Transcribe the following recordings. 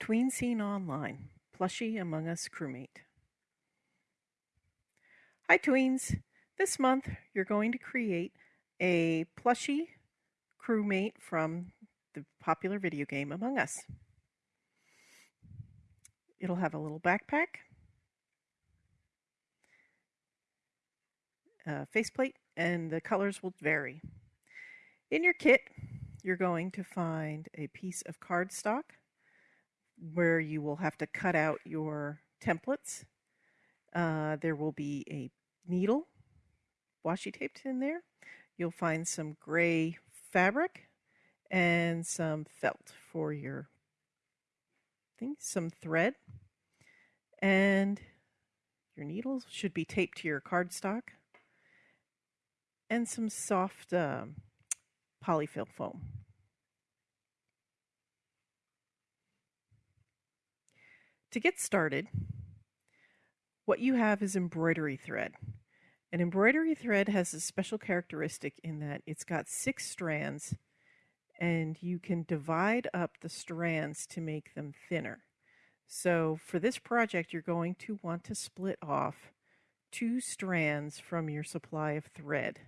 Tween Scene Online, Plushie Among Us crewmate. Hi Tweens! This month you're going to create a plushie crewmate from the popular video game Among Us. It'll have a little backpack, a faceplate, and the colors will vary. In your kit, you're going to find a piece of cardstock where you will have to cut out your templates. Uh, there will be a needle washi taped in there. You'll find some gray fabric and some felt for your thing, some thread, and your needles should be taped to your cardstock, and some soft um, polyfill foam. To get started, what you have is embroidery thread. An embroidery thread has a special characteristic in that it's got six strands and you can divide up the strands to make them thinner. So for this project, you're going to want to split off two strands from your supply of thread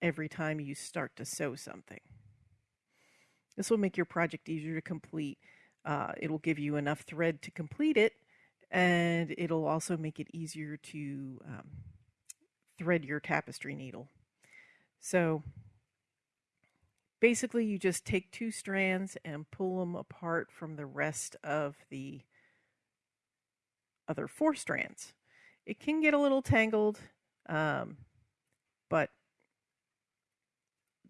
every time you start to sew something. This will make your project easier to complete uh, it'll give you enough thread to complete it, and it'll also make it easier to um, thread your tapestry needle. So basically, you just take two strands and pull them apart from the rest of the other four strands. It can get a little tangled, um, but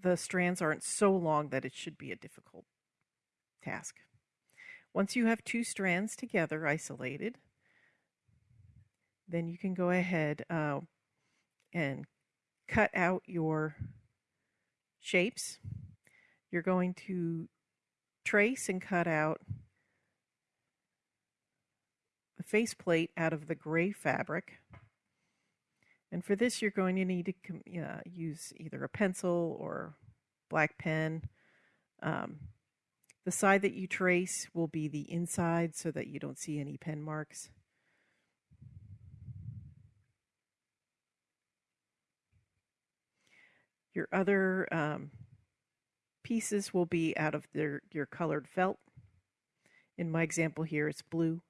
the strands aren't so long that it should be a difficult task. Once you have two strands together isolated, then you can go ahead uh, and cut out your shapes. You're going to trace and cut out a faceplate out of the gray fabric. And for this, you're going to need to uh, use either a pencil or black pen. Um, the side that you trace will be the inside so that you don't see any pen marks. Your other um, pieces will be out of their, your colored felt. In my example here, it's blue.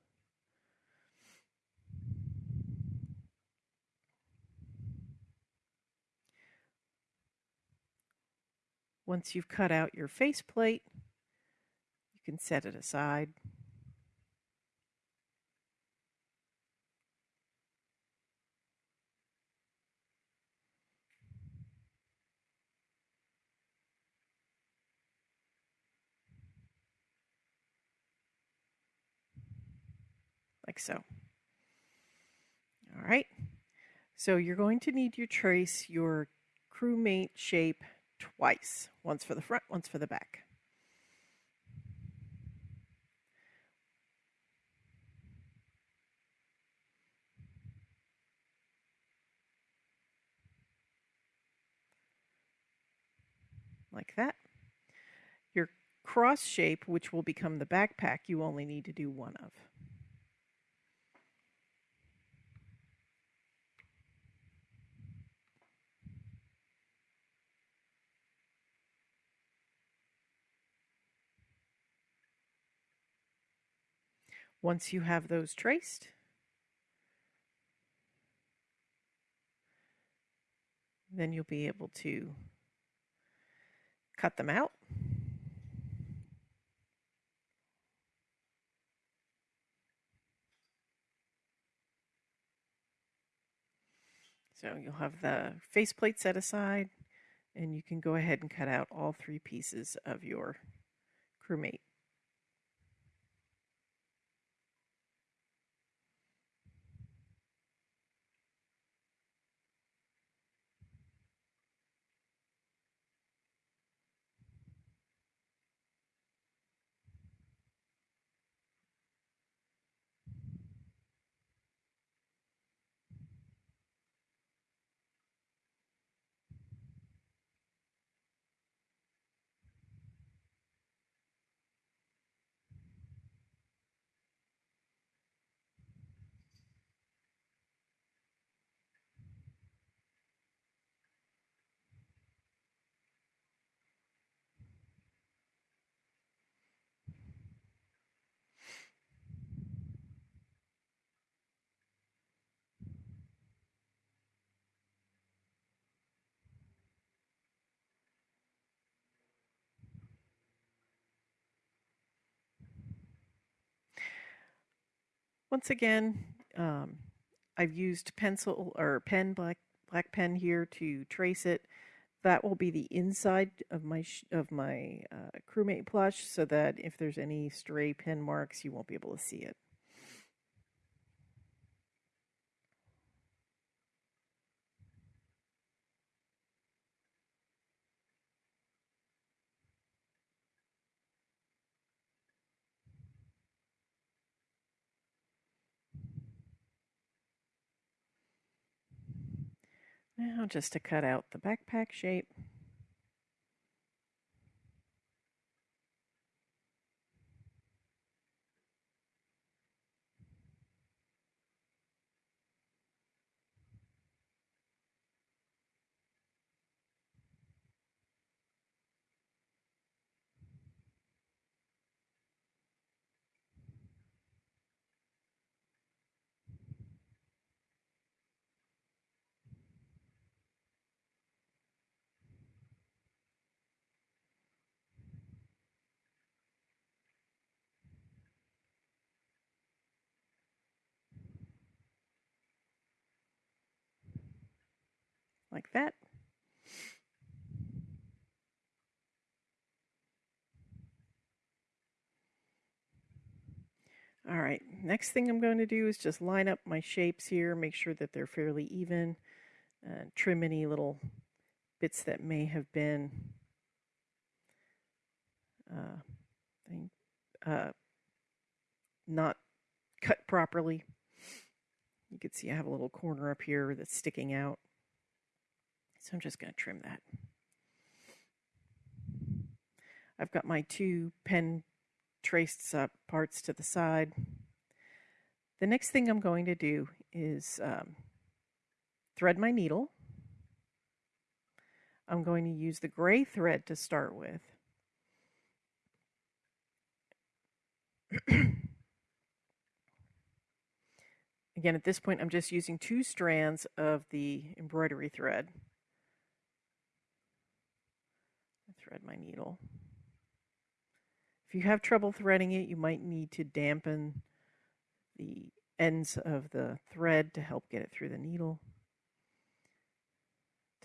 Once you've cut out your faceplate, can set it aside. like so. All right, so you're going to need to trace your crewmate shape twice, once for the front, once for the back. Like that. Your cross shape, which will become the backpack, you only need to do one of. Once you have those traced, then you'll be able to cut them out. So you'll have the faceplate set aside and you can go ahead and cut out all three pieces of your crewmate. Once again, um, I've used pencil or pen black black pen here to trace it. That will be the inside of my of my uh, crewmate plush, so that if there's any stray pen marks, you won't be able to see it. Just to cut out the backpack shape. Like that. All right, next thing I'm going to do is just line up my shapes here, make sure that they're fairly even, and trim any little bits that may have been uh, uh, not cut properly. You can see I have a little corner up here that's sticking out. So I'm just going to trim that. I've got my two pen traced uh, parts to the side. The next thing I'm going to do is um, thread my needle. I'm going to use the gray thread to start with. Again, at this point, I'm just using two strands of the embroidery thread. Thread my needle. If you have trouble threading it, you might need to dampen the ends of the thread to help get it through the needle.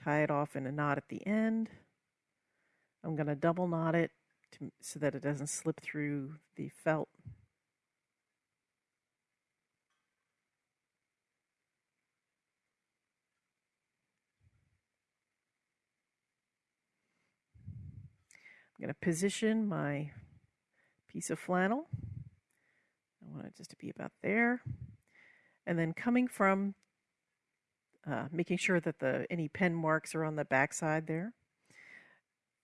Tie it off in a knot at the end. I'm going to double knot it to, so that it doesn't slip through the felt. I'm going to position my piece of flannel. I want it just to be about there. And then coming from, uh, making sure that the any pen marks are on the back side there.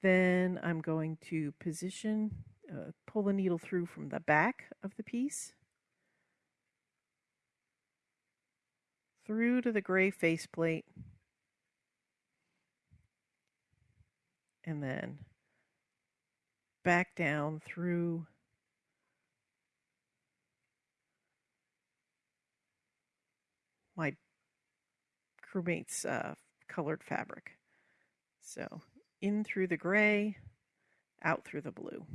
Then I'm going to position, uh, pull the needle through from the back of the piece. Through to the gray faceplate. And then back down through my crewmate's uh, colored fabric. So in through the gray, out through the blue.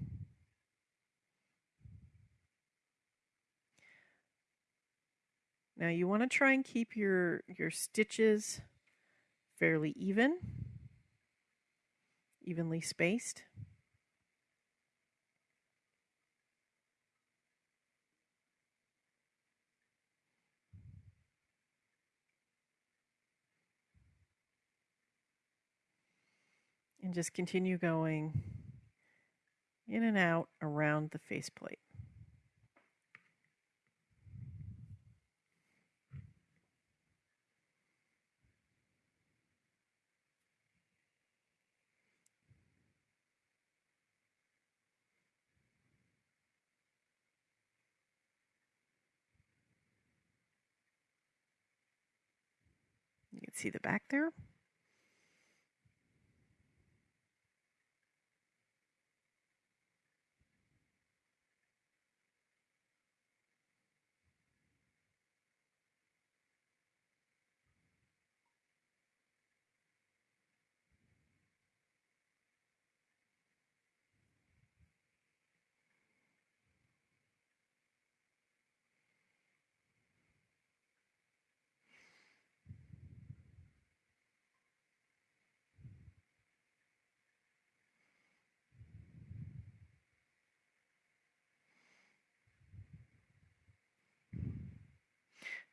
Now you want to try and keep your, your stitches fairly even, evenly spaced. And just continue going in and out around the faceplate. You can see the back there.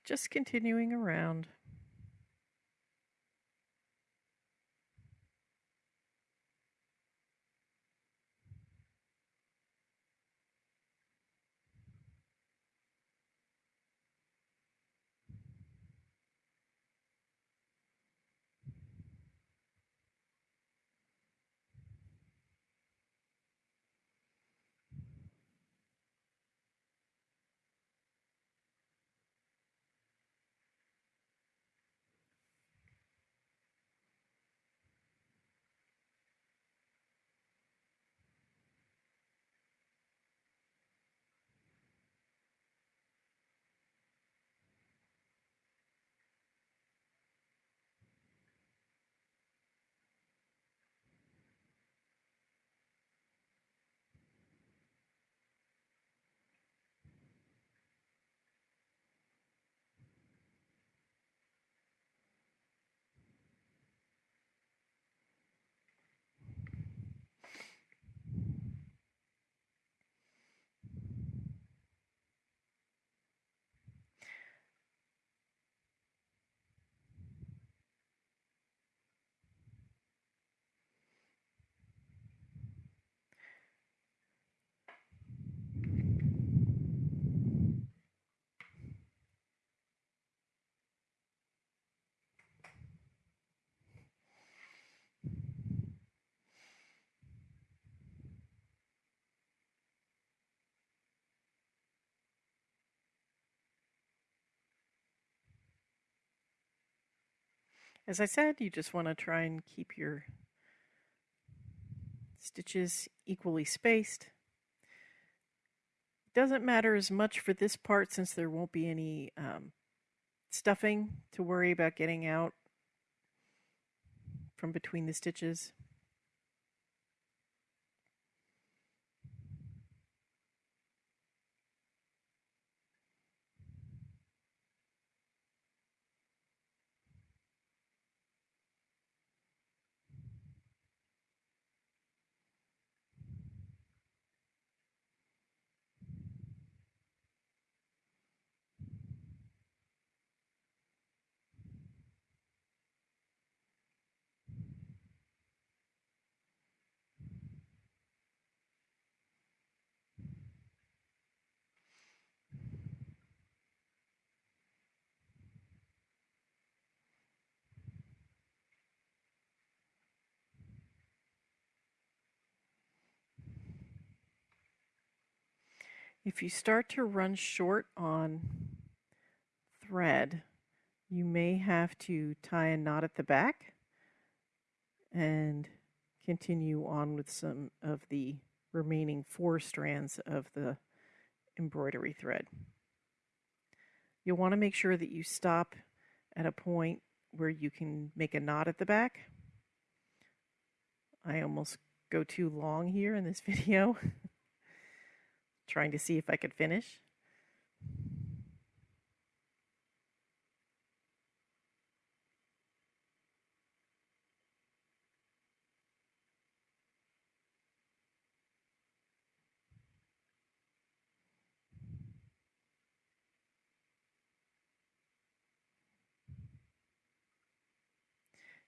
Just continuing around. As I said, you just want to try and keep your stitches equally spaced. Doesn't matter as much for this part since there won't be any um, stuffing to worry about getting out from between the stitches. If you start to run short on thread, you may have to tie a knot at the back and continue on with some of the remaining four strands of the embroidery thread. You'll want to make sure that you stop at a point where you can make a knot at the back. I almost go too long here in this video trying to see if I could finish.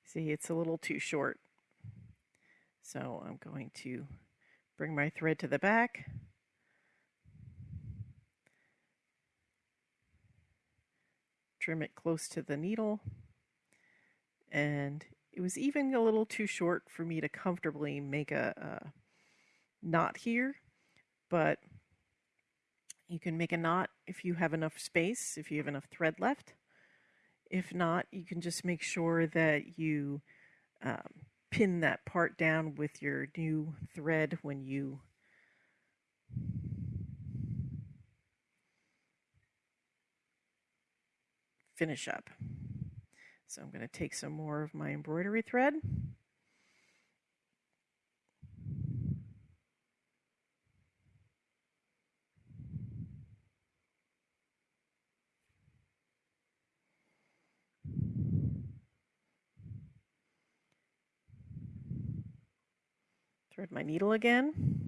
See, it's a little too short. So I'm going to bring my thread to the back. Trim it close to the needle. And it was even a little too short for me to comfortably make a, a knot here, but you can make a knot if you have enough space, if you have enough thread left. If not, you can just make sure that you um, pin that part down with your new thread when you finish up. So I'm going to take some more of my embroidery thread. Thread my needle again.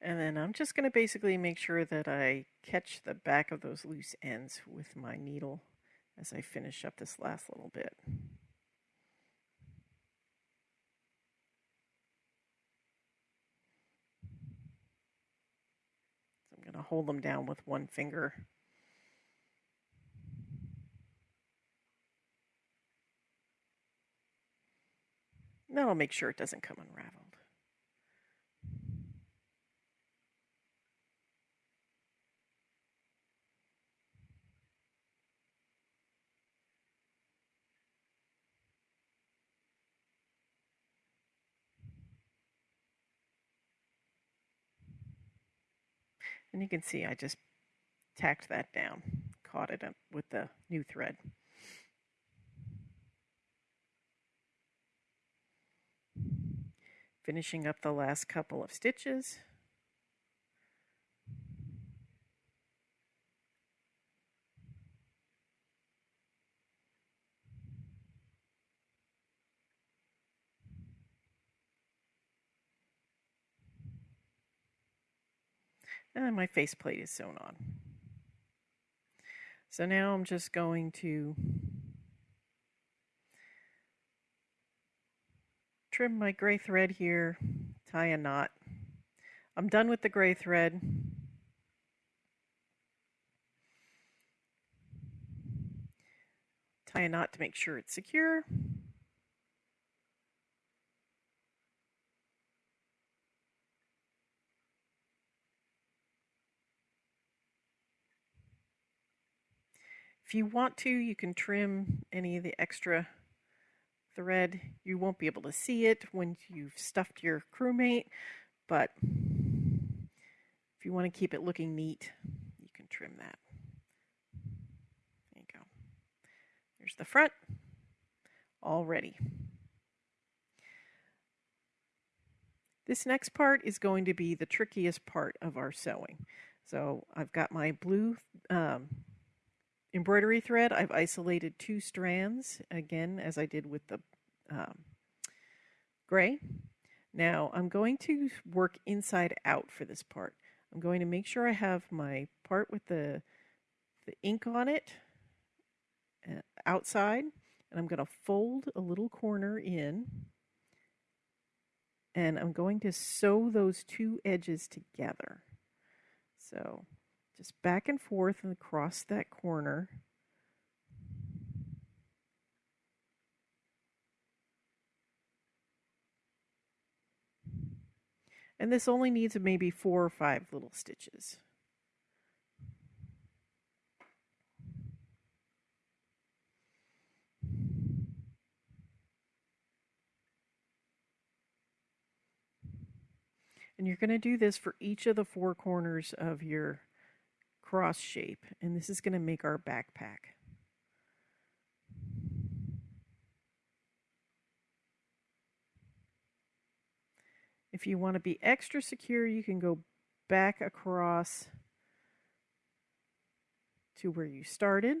And then I'm just going to basically make sure that I catch the back of those loose ends with my needle as I finish up this last little bit. So I'm going to hold them down with one finger. That'll make sure it doesn't come unraveled. And you can see I just tacked that down, caught it up with the new thread. Finishing up the last couple of stitches. And my faceplate is sewn on. So now I'm just going to trim my gray thread here, tie a knot. I'm done with the gray thread. Tie a knot to make sure it's secure. If you want to, you can trim any of the extra thread. You won't be able to see it when you've stuffed your crewmate, but if you want to keep it looking neat, you can trim that. There you go. There's the front, all ready. This next part is going to be the trickiest part of our sewing. So I've got my blue um, embroidery thread, I've isolated two strands, again, as I did with the um, gray. Now, I'm going to work inside out for this part. I'm going to make sure I have my part with the, the ink on it uh, outside, and I'm going to fold a little corner in, and I'm going to sew those two edges together. So just back and forth and across that corner. And this only needs maybe four or five little stitches. And you're going to do this for each of the four corners of your cross shape, and this is going to make our backpack. If you want to be extra secure, you can go back across to where you started.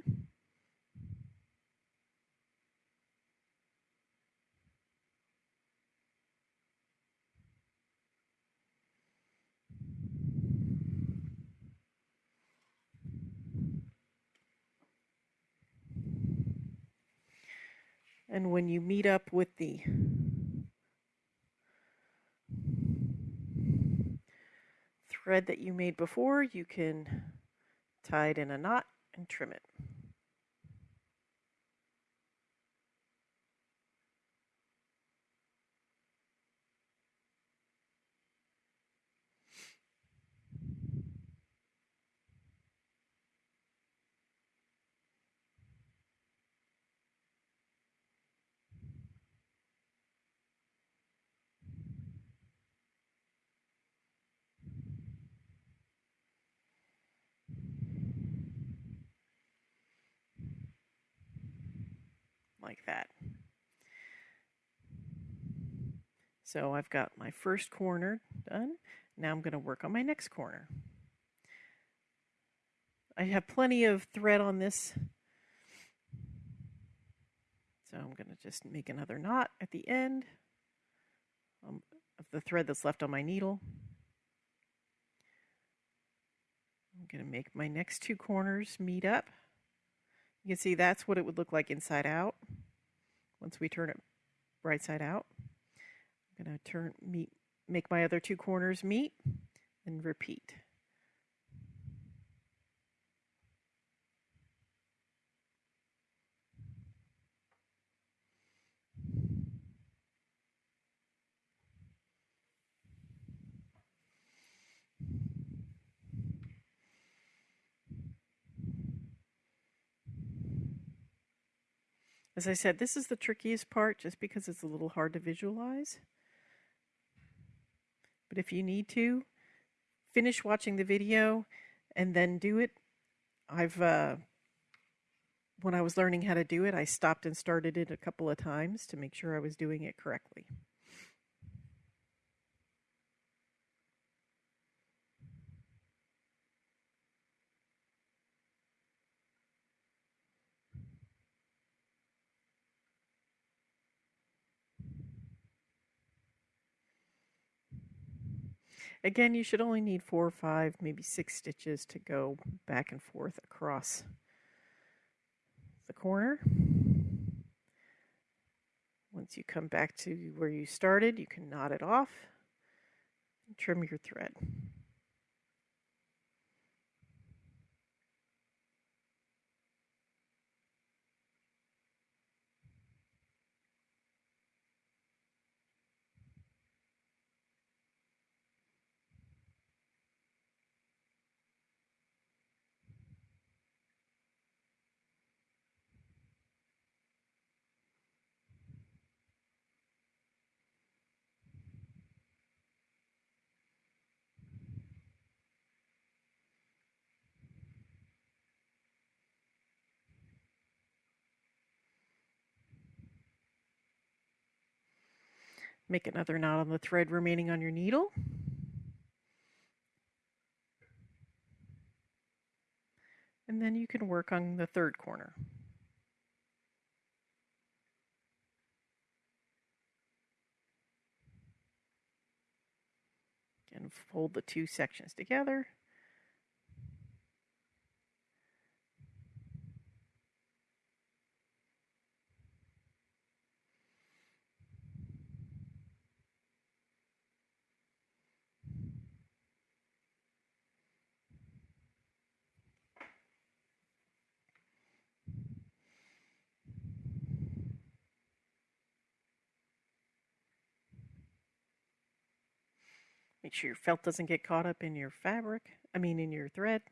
And when you meet up with the thread that you made before, you can tie it in a knot and trim it. Like that. So I've got my first corner done. Now I'm going to work on my next corner. I have plenty of thread on this. So I'm going to just make another knot at the end um, of the thread that's left on my needle. I'm going to make my next two corners meet up. You can see that's what it would look like inside out once we turn it right side out. I'm going to turn meet make my other two corners meet and repeat. As I said, this is the trickiest part just because it's a little hard to visualize. But if you need to, finish watching the video and then do it. I've, uh, when I was learning how to do it, I stopped and started it a couple of times to make sure I was doing it correctly. Again, you should only need four or five, maybe six stitches to go back and forth across the corner. Once you come back to where you started, you can knot it off and trim your thread. Make another knot on the thread remaining on your needle. And then you can work on the third corner. And fold the two sections together. Your felt doesn't get caught up in your fabric, I mean in your thread.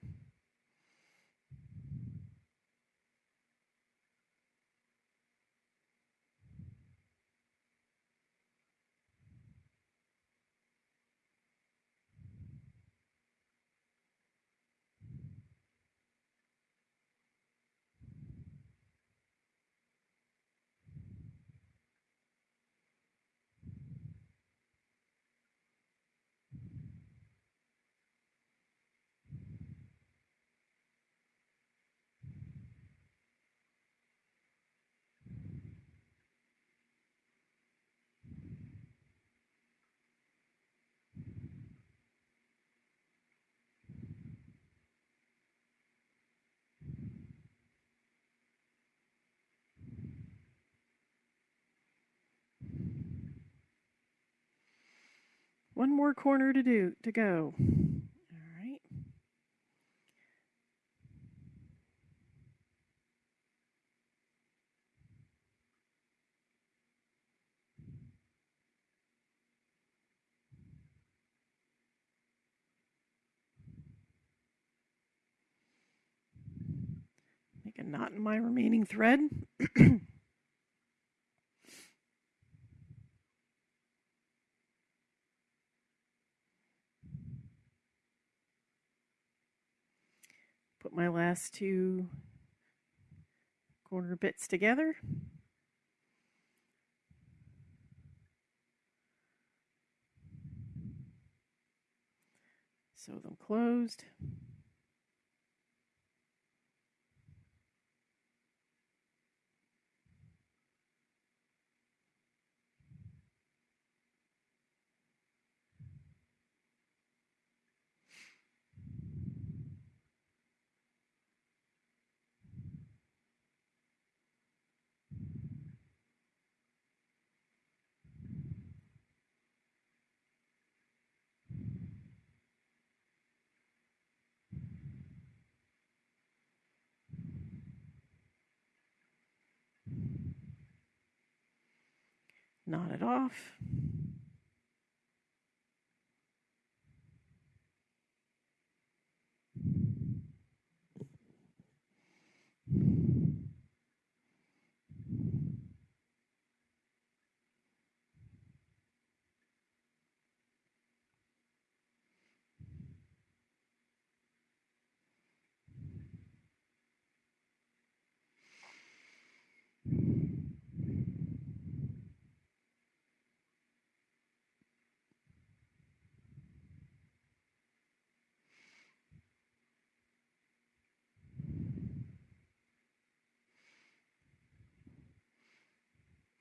One more corner to do to go. All right. Make a knot in my remaining thread. my last two corner bits together. Sew them closed. Knot it off.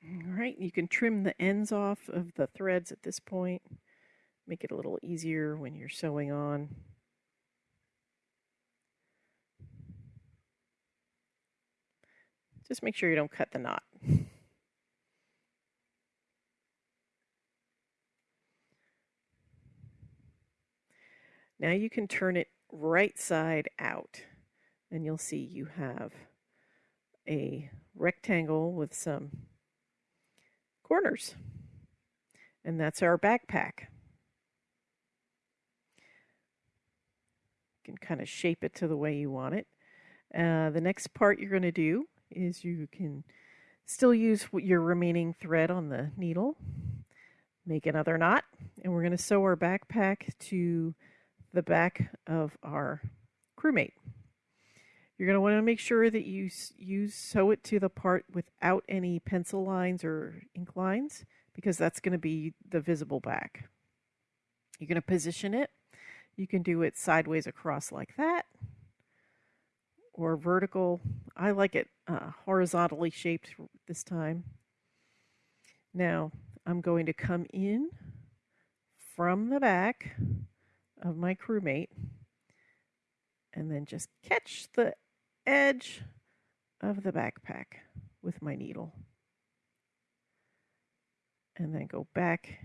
All right, you can trim the ends off of the threads at this point. Make it a little easier when you're sewing on. Just make sure you don't cut the knot. Now you can turn it right side out and you'll see you have a rectangle with some corners. And that's our backpack. You can kind of shape it to the way you want it. Uh, the next part you're going to do is you can still use your remaining thread on the needle. Make another knot. And we're going to sew our backpack to the back of our crewmate. You're going to want to make sure that you, you sew it to the part without any pencil lines or ink lines because that's going to be the visible back. You're going to position it. You can do it sideways across like that or vertical. I like it uh, horizontally shaped this time. Now I'm going to come in from the back of my crewmate and then just catch the edge of the backpack with my needle. And then go back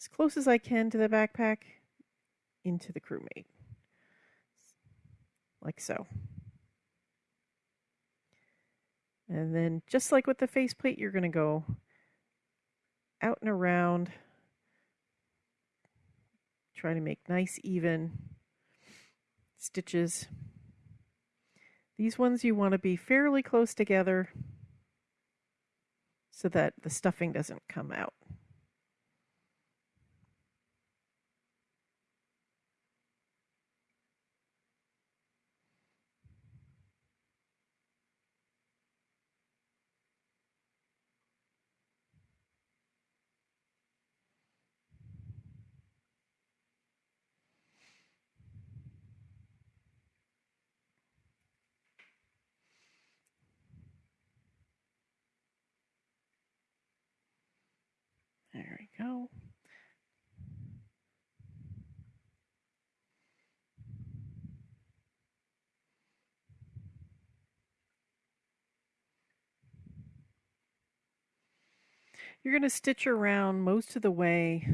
as close as I can to the backpack into the crewmate. Like so. And then just like with the faceplate, you're going to go out and around. Try to make nice even stitches. These ones you want to be fairly close together so that the stuffing doesn't come out. There we go. You're going to stitch around most of the way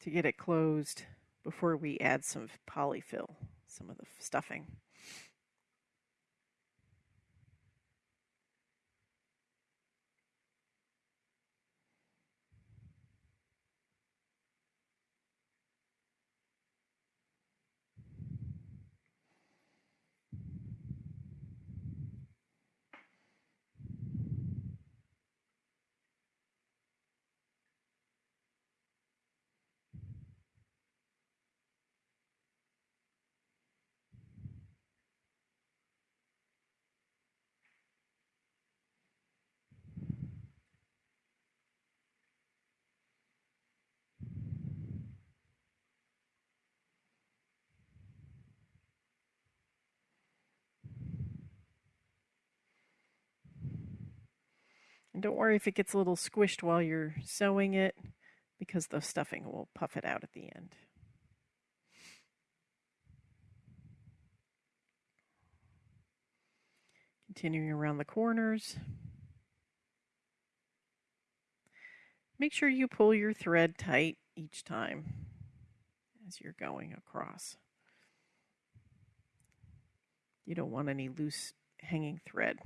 to get it closed before we add some polyfill, some of the stuffing. And don't worry if it gets a little squished while you're sewing it because the stuffing will puff it out at the end. Continuing around the corners. Make sure you pull your thread tight each time as you're going across. You don't want any loose hanging thread.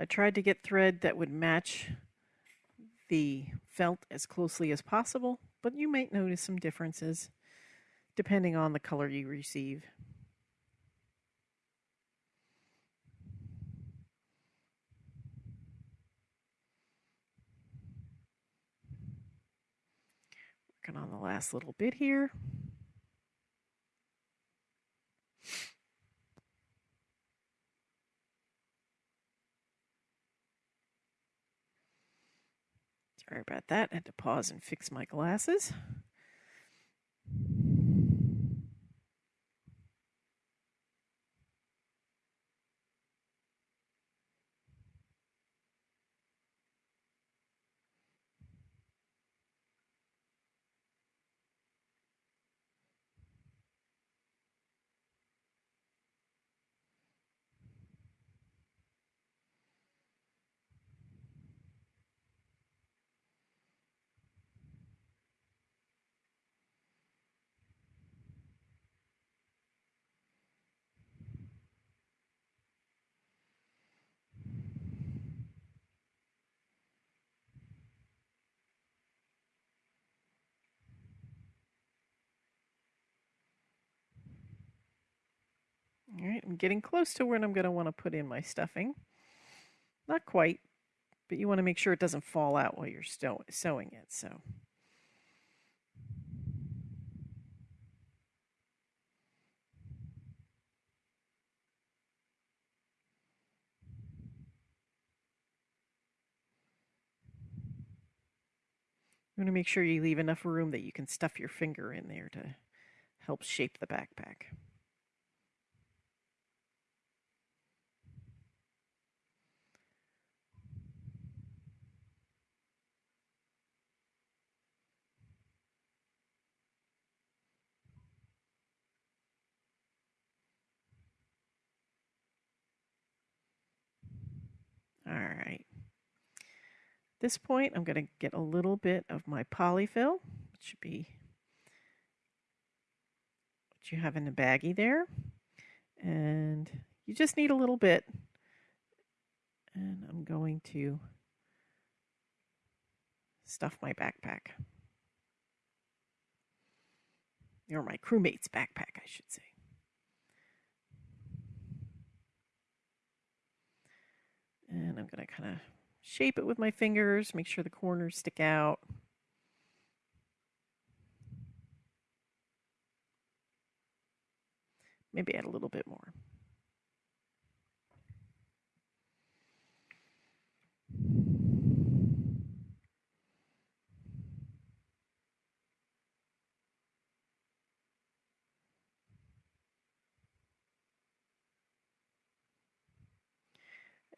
I tried to get thread that would match the felt as closely as possible, but you might notice some differences depending on the color you receive. Working on the last little bit here. Sorry about that. I had to pause and fix my glasses. All I'm getting close to where I'm going to want to put in my stuffing. Not quite, but you want to make sure it doesn't fall out while you're sewing it. So. You want to make sure you leave enough room that you can stuff your finger in there to help shape the backpack. All right. At this point, I'm going to get a little bit of my polyfill, which should be what you have in the baggie there. And you just need a little bit. And I'm going to stuff my backpack. Or my crewmate's backpack, I should say. And I'm going to kind of shape it with my fingers, make sure the corners stick out. Maybe add a little bit more.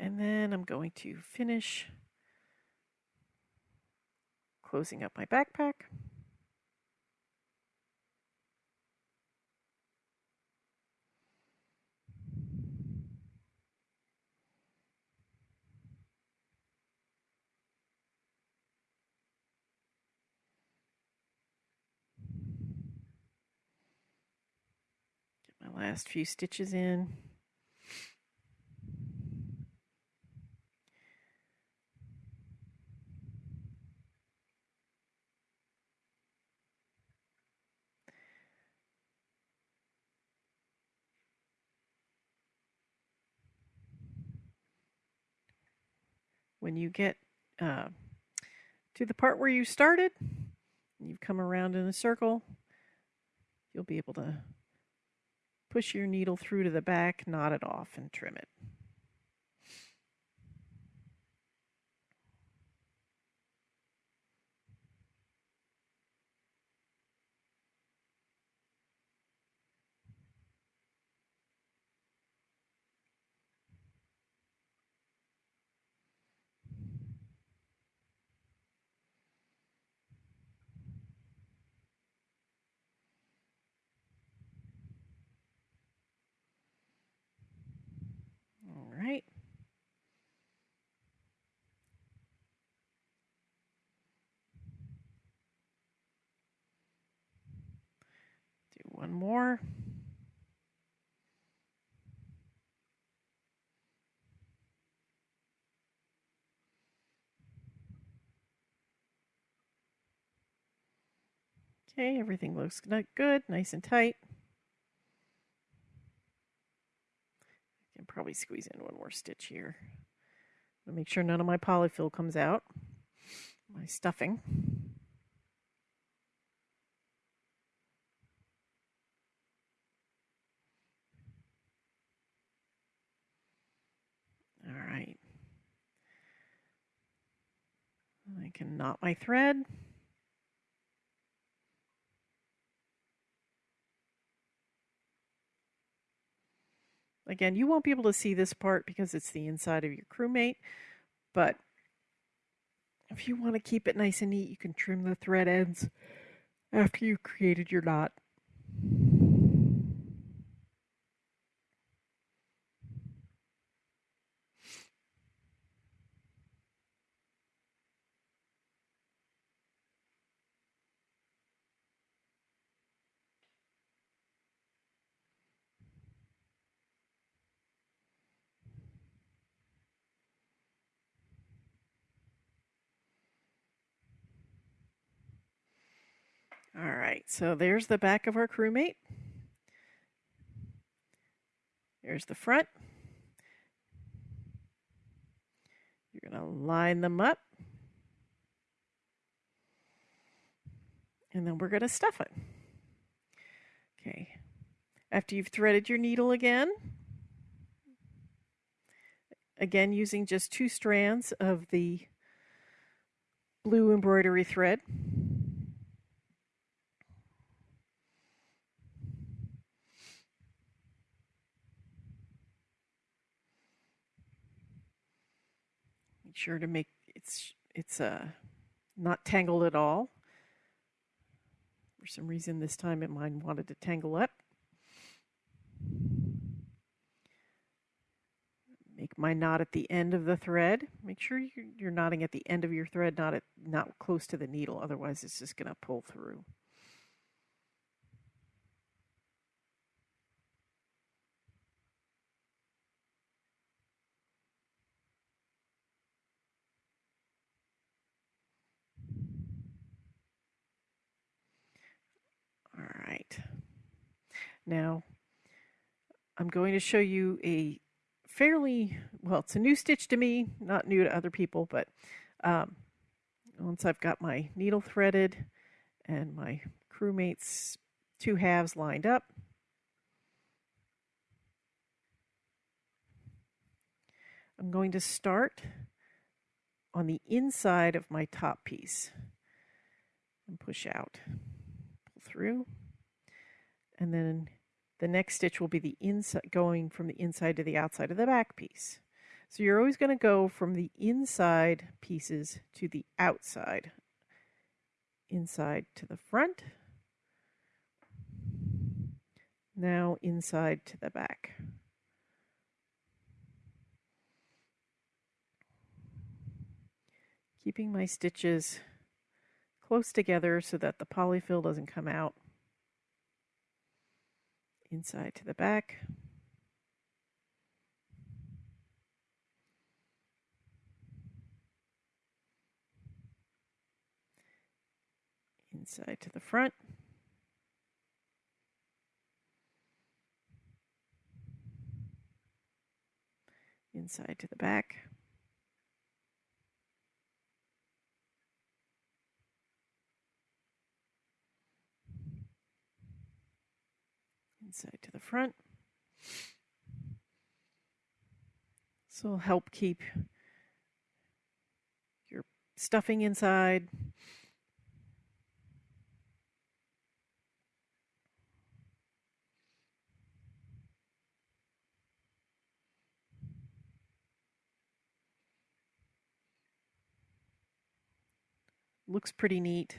And then I'm going to finish closing up my backpack. Get my last few stitches in. When you get uh, to the part where you started, you've come around in a circle, you'll be able to push your needle through to the back, knot it off, and trim it. one more. Okay, everything looks good, nice and tight. I can probably squeeze in one more stitch here. Make sure none of my polyfill comes out, my stuffing. I can knot my thread. Again, you won't be able to see this part because it's the inside of your crewmate, but if you want to keep it nice and neat, you can trim the thread ends after you've created your knot. All right, so there's the back of our crewmate. There's the front. You're going to line them up. And then we're going to stuff it. Okay. After you've threaded your needle again, again using just two strands of the blue embroidery thread. Sure to make it's it's uh, not tangled at all. For some reason this time it mine wanted to tangle up. Make my knot at the end of the thread. Make sure you're knotting at the end of your thread, not at not close to the needle, otherwise it's just going to pull through. Now, I'm going to show you a fairly, well, it's a new stitch to me, not new to other people, but um, once I've got my needle threaded and my crewmate's two halves lined up, I'm going to start on the inside of my top piece and push out, pull through and then the next stitch will be the inside going from the inside to the outside of the back piece. So you're always going to go from the inside pieces to the outside. Inside to the front. Now inside to the back. Keeping my stitches close together so that the polyfill doesn't come out inside to the back. Inside to the front. Inside to the back. Inside to the front. So will help keep your stuffing inside. Looks pretty neat.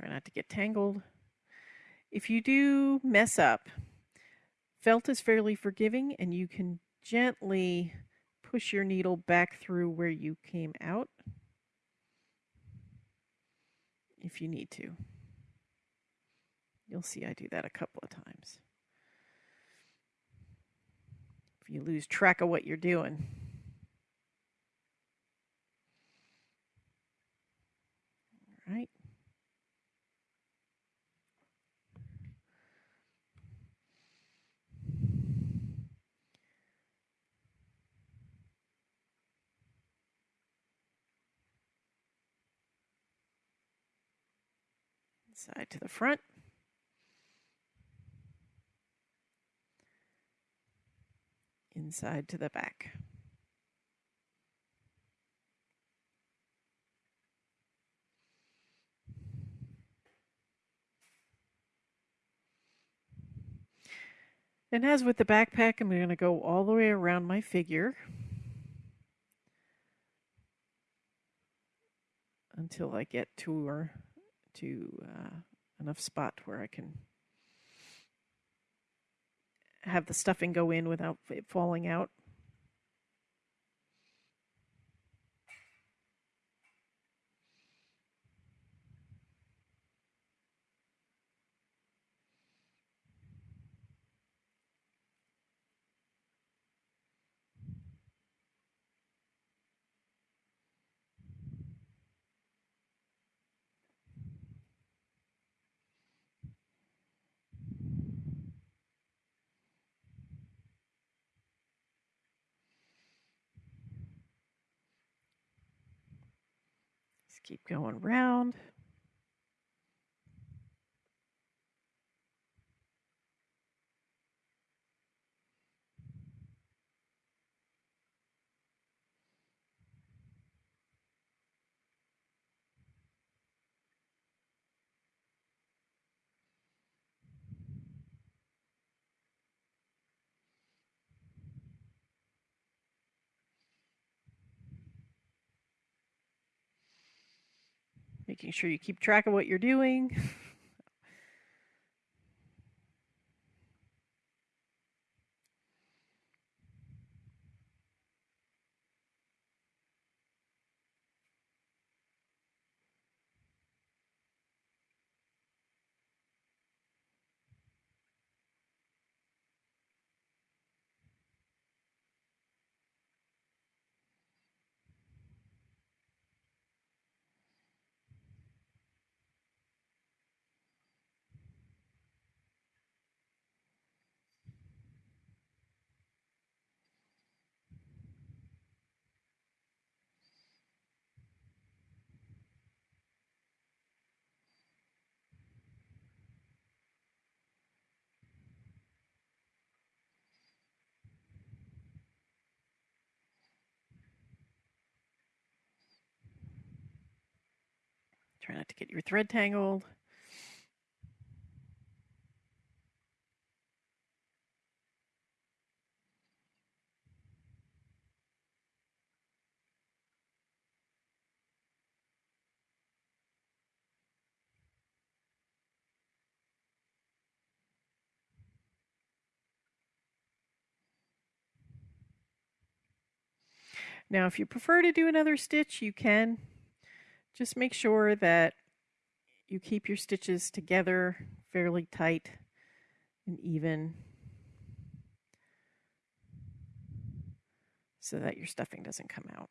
Try not to get tangled. If you do mess up, felt is fairly forgiving and you can gently push your needle back through where you came out if you need to. You'll see I do that a couple of times. If you lose track of what you're doing. All right. Side to the front. Inside to the back. And as with the backpack, I'm going to go all the way around my figure until I get to or to uh, enough spot where I can have the stuffing go in without it falling out. Just keep going round. Making sure you keep track of what you're doing. Try not to get your thread tangled. Now, if you prefer to do another stitch, you can. Just make sure that you keep your stitches together fairly tight and even so that your stuffing doesn't come out.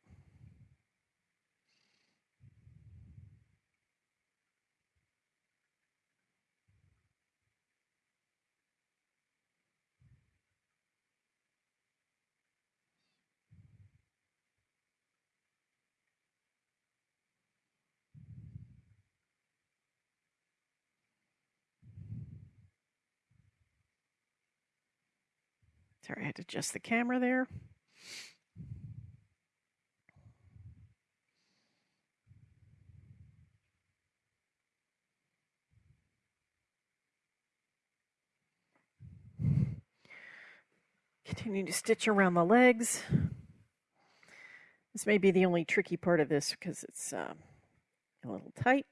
Sorry, I had to adjust the camera there. Continue to stitch around the legs. This may be the only tricky part of this because it's uh, a little tight.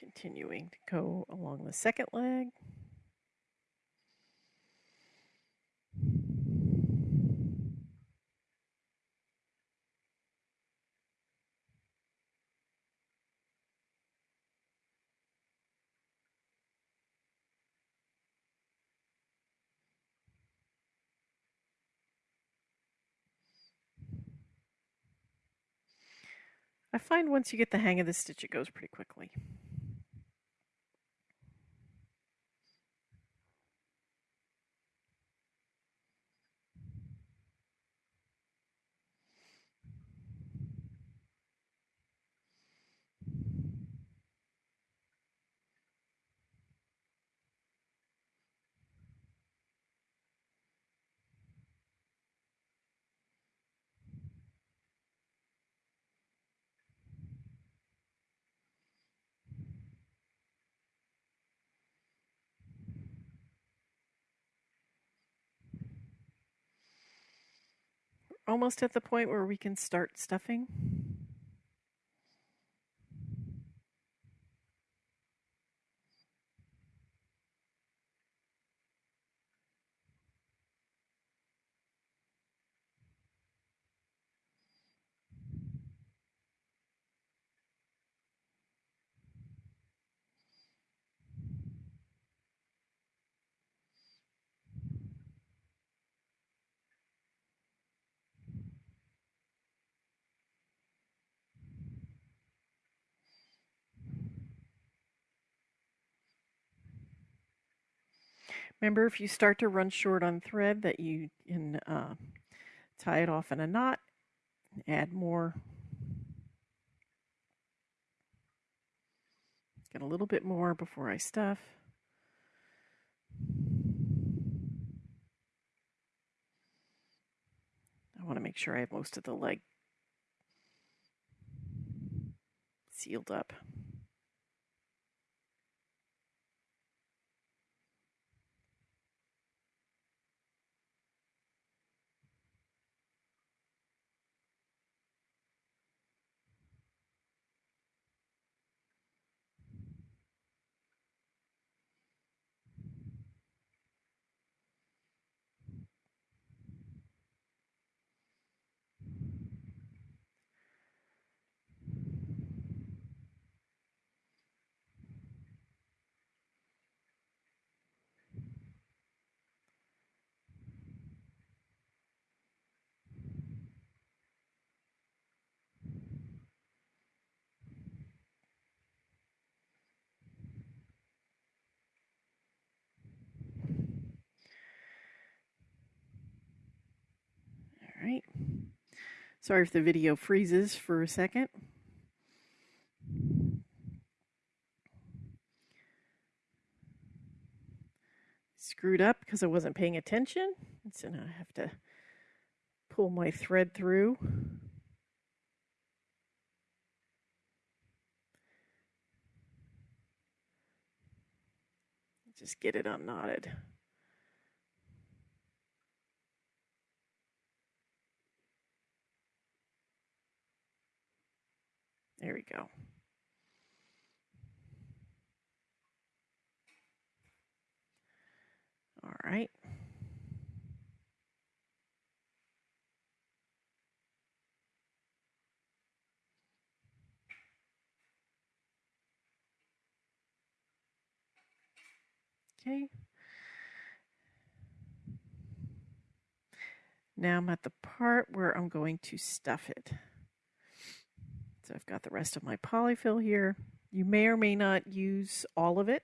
Continuing to go along the second leg. I find once you get the hang of the stitch, it goes pretty quickly. Almost at the point where we can start stuffing. Remember, if you start to run short on thread, that you can uh, tie it off in a knot, add more. Get a little bit more before I stuff. I want to make sure I have most of the leg sealed up. right. Sorry if the video freezes for a second. Screwed up because I wasn't paying attention. So now I have to pull my thread through. Just get it unknotted. There we go. All right. Okay. Now I'm at the part where I'm going to stuff it. So I've got the rest of my polyfill here. You may or may not use all of it.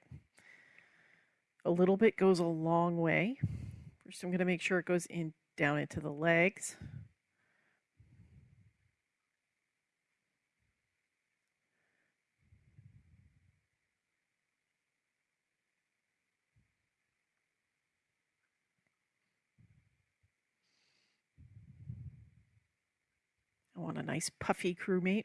A little bit goes a long way. First I'm going to make sure it goes in down into the legs. I want a nice puffy crewmate.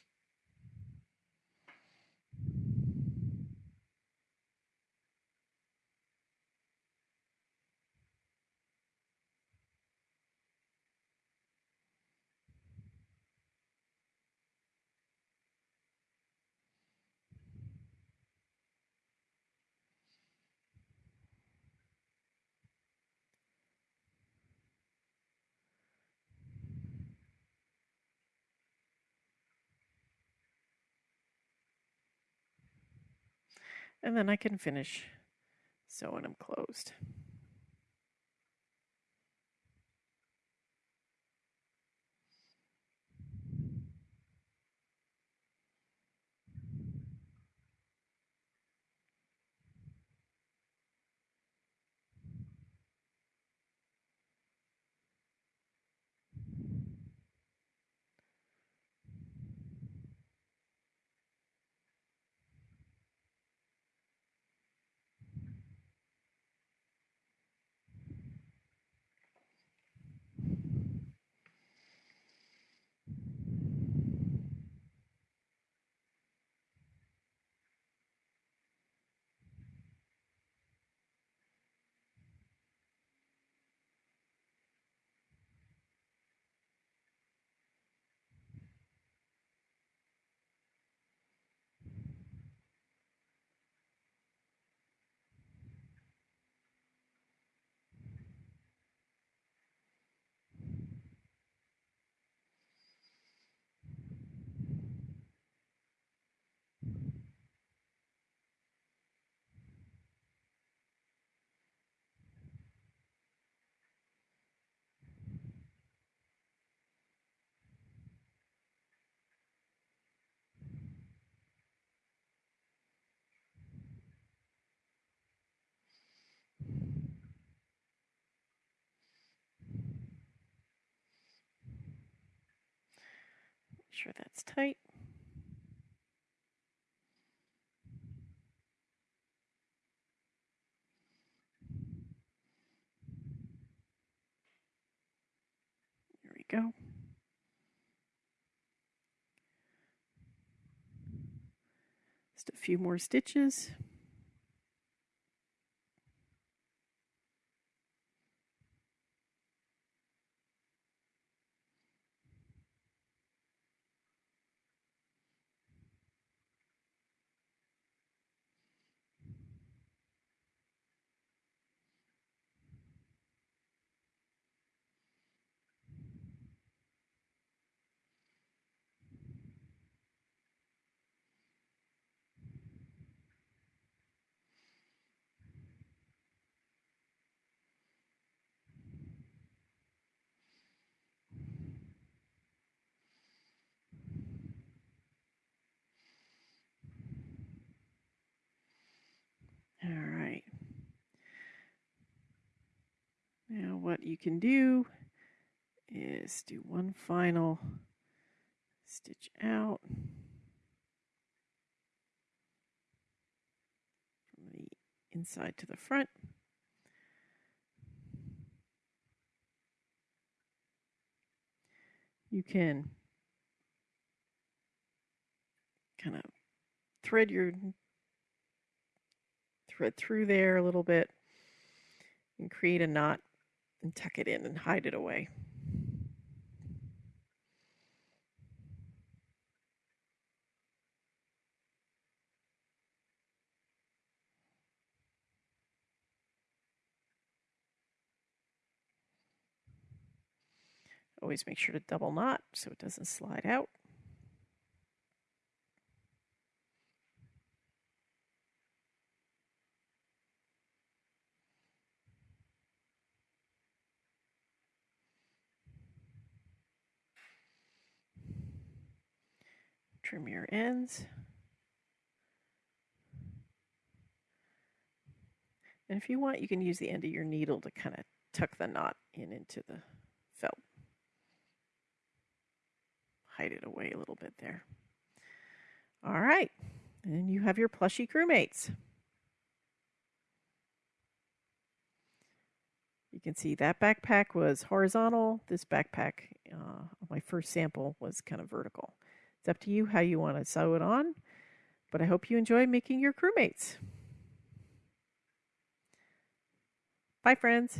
and then I can finish sewing them closed. Sure that's tight. There we go. Just a few more stitches. All right. Now what you can do is do one final stitch out from the inside to the front. You can kind of thread your thread through there a little bit and create a knot and tuck it in and hide it away. Always make sure to double knot so it doesn't slide out. Trim your ends. And if you want, you can use the end of your needle to kind of tuck the knot in into the felt. Hide it away a little bit there. All right, and you have your plushy crewmates. You can see that backpack was horizontal. This backpack, uh, my first sample, was kind of vertical. It's up to you how you want to sew it on, but I hope you enjoy making your crewmates. Bye, friends.